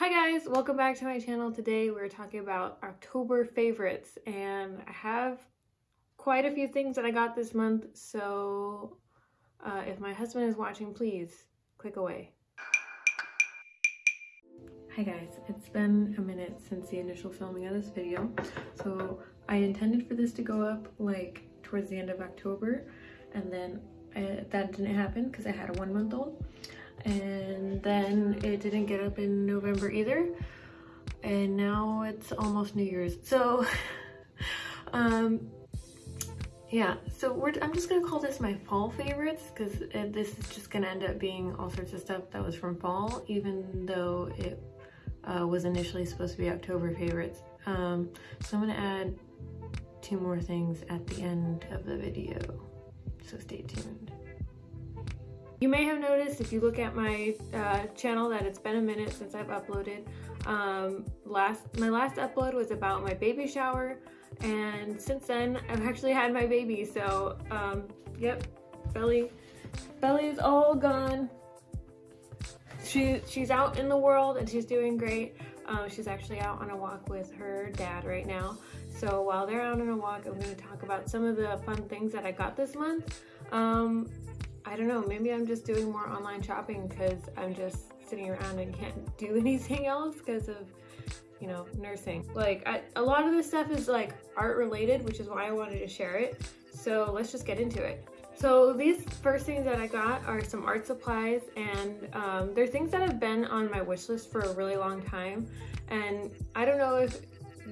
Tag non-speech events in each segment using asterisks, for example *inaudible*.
Hi guys, welcome back to my channel. Today we're talking about October favorites and I have quite a few things that I got this month so uh, if my husband is watching please click away. Hi guys, it's been a minute since the initial filming of this video so I intended for this to go up like towards the end of October and then I, uh, that didn't happen because I had a one month old and then it didn't get up in November either. And now it's almost New Year's. So *laughs* um yeah so we're I'm just gonna call this my fall favorites because this is just gonna end up being all sorts of stuff that was from fall even though it uh, was initially supposed to be October favorites. Um so I'm gonna add two more things at the end of the video. So stay tuned you may have noticed if you look at my uh, channel that it's been a minute since I've uploaded. Um, last My last upload was about my baby shower and since then I've actually had my baby so um, yep, Belly, Belly is all gone. She, she's out in the world and she's doing great. Um, she's actually out on a walk with her dad right now. So while they're out on a walk, I'm going to talk about some of the fun things that I got this month. Um, I don't know, maybe I'm just doing more online shopping because I'm just sitting around and can't *laughs* do anything else because of, you know, nursing. Like, I, a lot of this stuff is like art related, which is why I wanted to share it. So let's just get into it. So these first things that I got are some art supplies and um, they're things that have been on my wish list for a really long time. And I don't know if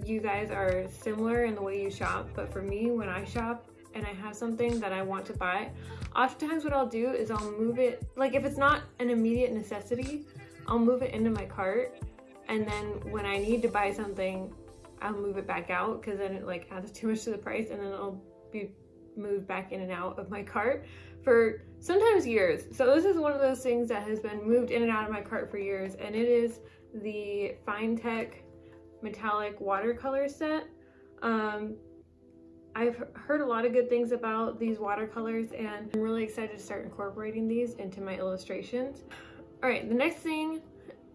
you guys are similar in the way you shop, but for me, when I shop, and I have something that I want to buy, oftentimes what I'll do is I'll move it, like if it's not an immediate necessity, I'll move it into my cart and then when I need to buy something, I'll move it back out because then it like adds *laughs* too much to the price and then it'll be moved back in and out of my cart for sometimes years. So this is one of those things that has been moved in and out of my cart for years and it is the Finetec metallic watercolor set. Um, I've heard a lot of good things about these watercolors and I'm really excited to start incorporating these into my illustrations. All right, the next thing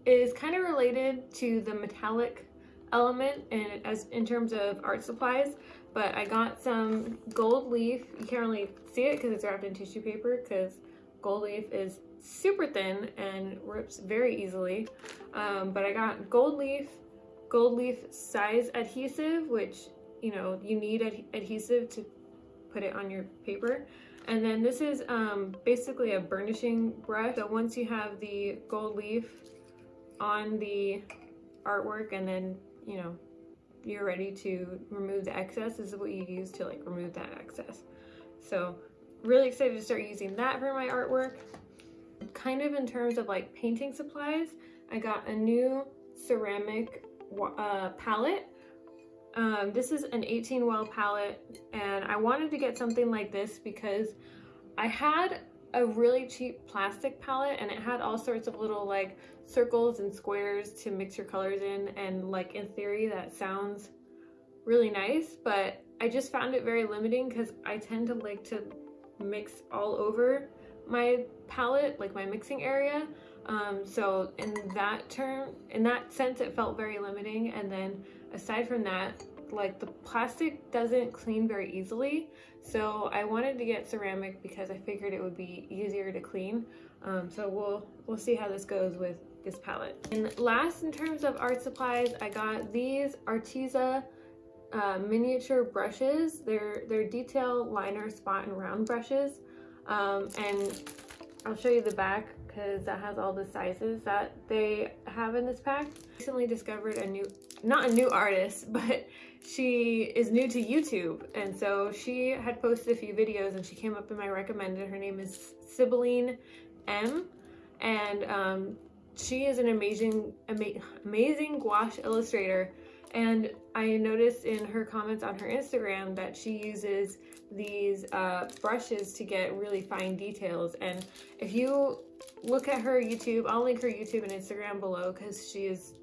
is kind of related to the metallic element and as in terms of art supplies, but I got some gold leaf. You can't really see it because it's wrapped in tissue paper because gold leaf is super thin and rips very easily. Um, but I got gold leaf, gold leaf size adhesive, which you know, you need ad adhesive to put it on your paper. And then this is um, basically a burnishing brush. So once you have the gold leaf on the artwork and then, you know, you're ready to remove the excess, this is what you use to like remove that excess. So really excited to start using that for my artwork. Kind of in terms of like painting supplies, I got a new ceramic uh, palette um, this is an 18 well palette and I wanted to get something like this because I had a really cheap plastic palette and it had all sorts of little like circles and squares to mix your colors in and like in theory that sounds really nice but I just found it very limiting because I tend to like to mix all over my palette like my mixing area um, so in that term in that sense it felt very limiting and then aside from that, like the plastic doesn't clean very easily. So I wanted to get ceramic because I figured it would be easier to clean. Um, so we'll, we'll see how this goes with this palette. And last in terms of art supplies, I got these Arteza uh, miniature brushes. They're, they're detail liner spot and round brushes. Um, and I'll show you the back because that has all the sizes that they have in this pack. Recently discovered a new, not a new artist, *laughs* but she is new to YouTube. And so she had posted a few videos and she came up in my recommended. Her name is Sibylline M. And um, she is an amazing, ama amazing gouache illustrator. And I noticed in her comments on her Instagram that she uses these uh, brushes to get really fine details. And if you look at her YouTube, I'll link her YouTube and Instagram below because she is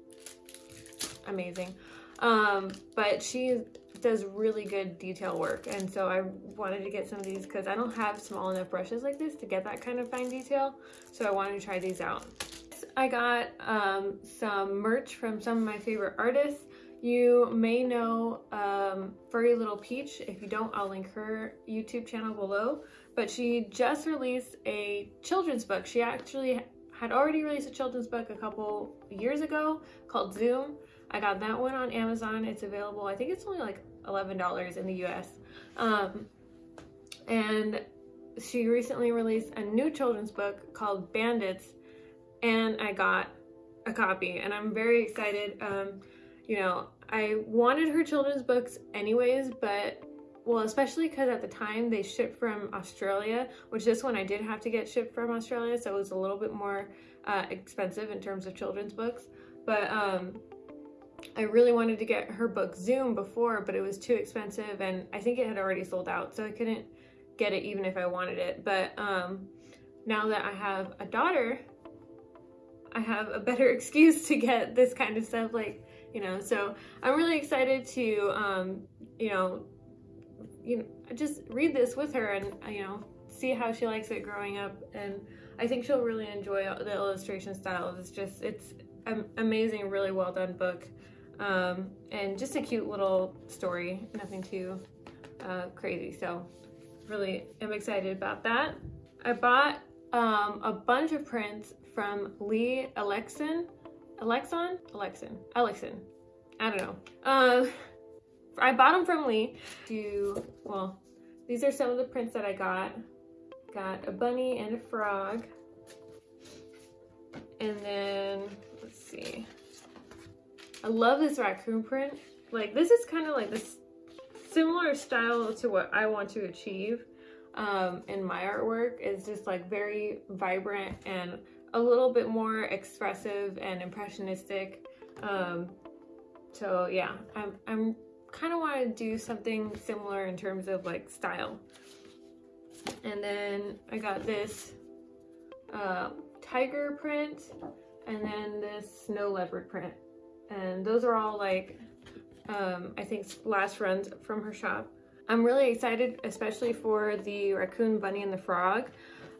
amazing. Um, but she does really good detail work. And so I wanted to get some of these because I don't have small enough brushes like this to get that kind of fine detail. So I wanted to try these out. I got um, some merch from some of my favorite artists. You may know um, Furry Little Peach. If you don't, I'll link her YouTube channel below. But she just released a children's book. She actually had already released a children's book a couple years ago called Zoom. I got that one on Amazon. It's available, I think it's only like $11 in the US. Um, and she recently released a new children's book called Bandits, and I got a copy, and I'm very excited. Um, you know, I wanted her children's books anyways, but well, especially because at the time they shipped from Australia, which this one I did have to get shipped from Australia, so it was a little bit more uh, expensive in terms of children's books. But um, I really wanted to get her book Zoom before, but it was too expensive, and I think it had already sold out, so I couldn't get it even if I wanted it. But um, now that I have a daughter, I have a better *laughs* excuse to get this kind of stuff. Like, you know, so I'm really excited to, um, you know, you know, just read this with her and, you know, see how she likes it growing up. And I think she'll really enjoy the illustration style. It's just, it's an amazing, really well done book. Um, and just a cute little story, nothing too uh, crazy. So really am excited about that. I bought um, a bunch of prints from Lee Alexan. Alexon? Alexan. Alexan. I don't know. Uh, I bought them from Lee to, well, these are some of the prints that I got. Got a bunny and a frog. And then, let's see. I love this raccoon print. Like, this is kind of like this similar style to what I want to achieve um, in my artwork is just like very vibrant and a little bit more expressive and impressionistic. Um, so yeah, I'm, I'm kind of want to do something similar in terms of like style. And then I got this uh, tiger print and then this snow leopard print. And those are all like um, I think last runs from her shop. I'm really excited, especially for the raccoon, bunny, and the frog.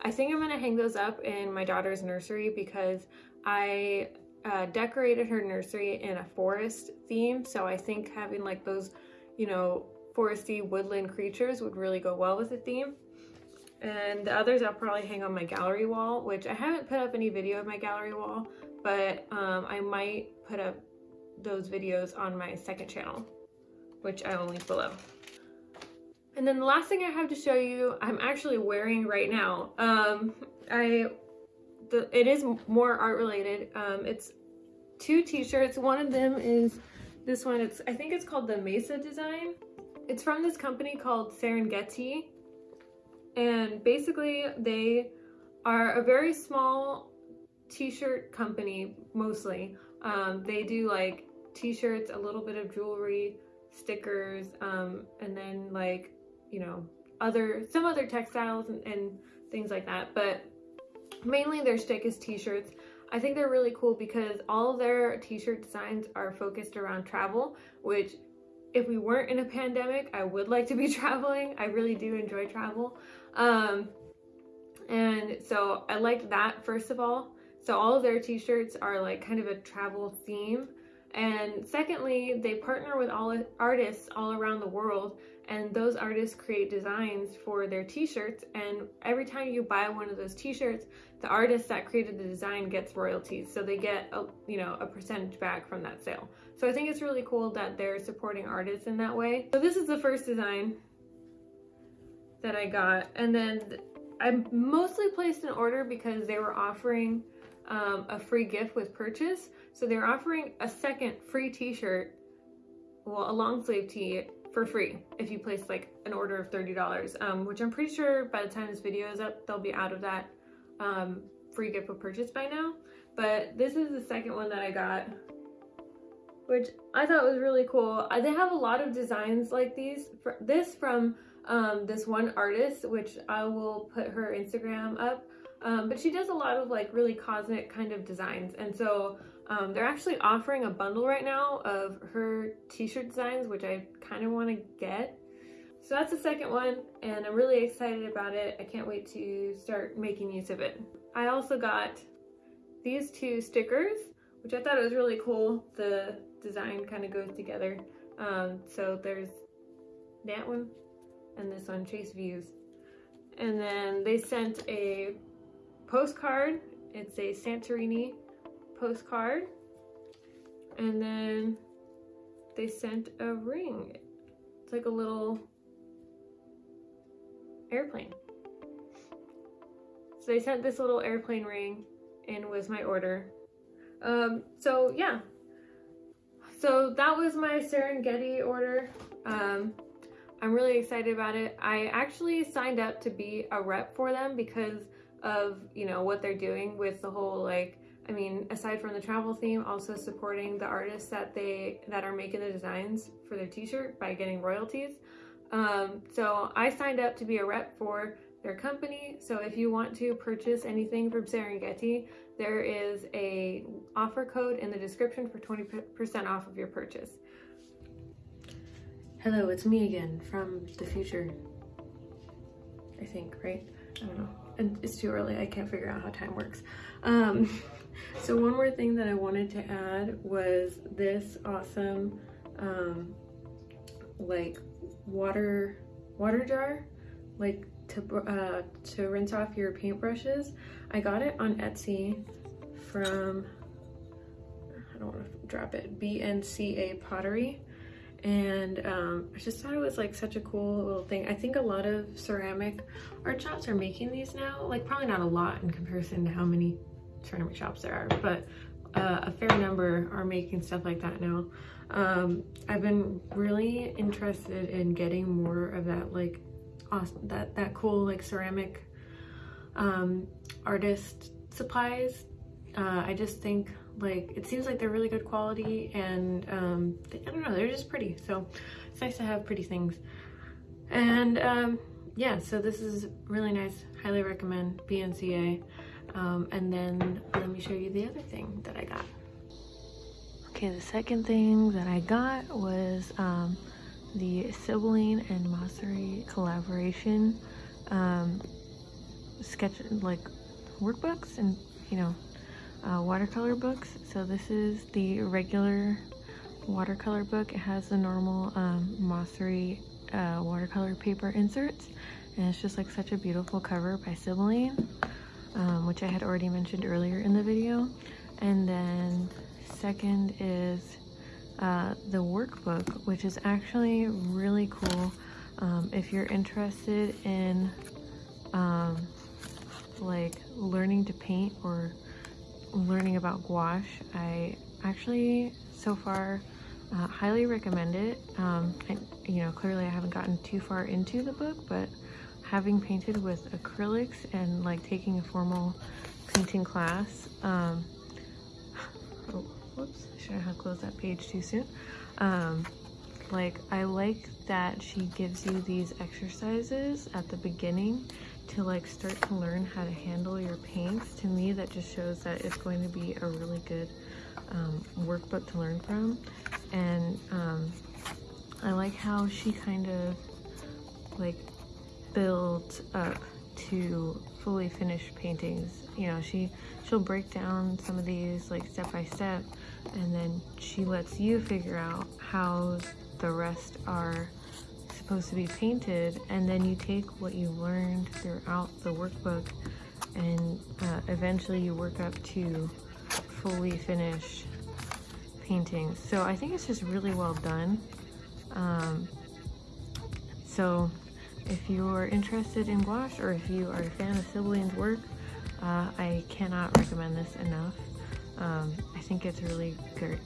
I think I'm gonna hang those up in my daughter's nursery because I uh, decorated her nursery in a forest theme. So I think having like those, you know, foresty woodland creatures would really go well with the theme. And the others I'll probably hang on my gallery wall, which I haven't put up any video of my gallery wall, but um, I might put up those videos on my second channel, which I will link below. And then the last thing I have to show you, I'm actually wearing right now. Um, I, the, it is more art related. Um, it's two t-shirts. One of them is this one. It's I think it's called the Mesa design. It's from this company called Serengetee. And basically they are a very small t-shirt company mostly. Um, they do like t-shirts, a little bit of jewelry, stickers, um, and then like, you know, other, some other textiles and, and things like that. But mainly their stick is t-shirts. I think they're really cool because all their t-shirt designs are focused around travel, which if we weren't in a pandemic, I would like to be *laughs* traveling. I really do enjoy travel. Um, and so I liked that first of all. So all of their t-shirts are like kind of a travel theme. And secondly, they partner with all artists all around the world and those artists create designs for their t-shirts and every time you buy one of those t-shirts, the artist that created the design gets royalties. So they get a, you know, a percentage back from that sale. So I think it's really cool that they're supporting artists in that way. So this is the first design that I got and then I mostly placed an order because they were offering um, a free gift with purchase. So they're offering a second free t-shirt, well, a long sleeve tee for free if you place like an order of $30, um, which I'm pretty sure by the time this video is up, they'll be out of that um, free gift with purchase by now. But this is the second one that I got, which I thought was really cool. Uh, they have a lot of designs like these. This from um, this one artist, which I will put her Instagram up. Um, but she does a lot of like really cosmic kind of designs. And so um, they're actually offering a bundle right now of her t-shirt designs, which I kind of want to get. So that's the second one, and I'm really excited about it. I can't wait to start making use of it. I also got these two stickers, which I thought was really cool. The design kind of goes together. Um, so there's that one and this one, Chase Views. And then they sent a postcard. It's a Santorini postcard. And then they sent a ring. It's like a little airplane. So they sent this little airplane ring in with my order. Um, so yeah. So that was my Serengetee order. Um, I'm really excited about it. I actually signed up to be a rep for them because of, you know, what they're doing with the whole like I mean, aside from the travel theme, also supporting the artists that they that are making the designs for their t-shirt by getting royalties. Um, so I signed up to be a rep for their company. So if you want to purchase anything from Serengetee, there is a offer code in the description for 20% off of your purchase. Hello, it's me again from the future. I think, right? I don't know. And it's too early. I can't figure out how time works. Um, *laughs* *laughs* so one more thing that I wanted to add was this awesome, um, like water, water jar, like to, uh, to rinse off your paintbrushes. I got it on Etsy from, I don't want to drop it, BNCA Pottery. And um, I just thought it was like such a cool little thing. I think a lot of ceramic art shops are making these now. Like probably not a lot in comparison to how many ceramic shops there are, but uh, a fair number are making stuff like that now. Um, I've been really interested in getting more of that like awesome, that, that cool like ceramic um, artist supplies. Uh, I just think like it seems like they're really good quality and um, they, I don't know, they're just pretty. So it's nice to have pretty things. And um, yeah, so this is really nice. Highly recommend BNCA. Um, and then let me show you the other thing that I got. Okay, the second thing that I got was um, the Sibylline and Mosseri collaboration um, sketch like workbooks and you know uh, watercolor books. So this is the regular watercolor book. It has the normal um, uh, watercolor paper inserts. And it's just like such a beautiful cover by Sibylline um, which I had already mentioned earlier in the video and then second is uh, the workbook, which is actually really cool. Um, if you're interested in um, like learning to paint or learning about gouache, I actually so far uh, highly recommend it. Um, I, you know, clearly I haven't gotten too far into the book, but having painted with acrylics and like taking a formal painting class, um, oh, whoops, I shouldn't have closed that page too soon. Um, like, I like that she gives you these exercises at the beginning to like start to learn how to handle your paints. To me, that just shows that it's going to be a really good um, workbook to learn from. And um, I like how she kind of like builds up to fully finished paintings. You know, she she'll break down some of these like step by step and then she lets you figure out how the rest are supposed to be painted and then you take what you learned throughout the workbook and uh, eventually you work up to fully finished paintings. So I think it's just really well done. Um, so if you're interested in gouache or if you are a fan of Sibylline's work, uh, I cannot recommend this enough. Um, I think it's really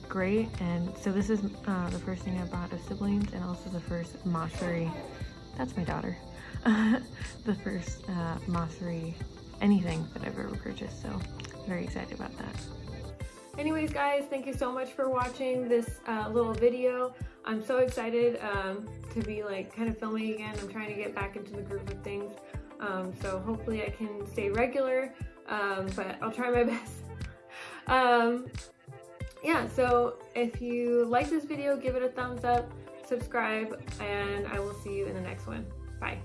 great. And so this is uh, the first thing I bought of Sibylline's and also the first Mosseri, that's my daughter, *laughs* the first uh, Mosseri anything that I've ever purchased. So very excited about that. Anyways guys, thank you so much for watching this uh, little video. I'm so excited um, to be like kind of filming again. I'm trying to get back into the groove of things. Um, so hopefully I can stay regular, um, but I'll try my *laughs* best. um, yeah, so if you like this video, give it a thumbs up, subscribe, and I will see you in the next one. Bye.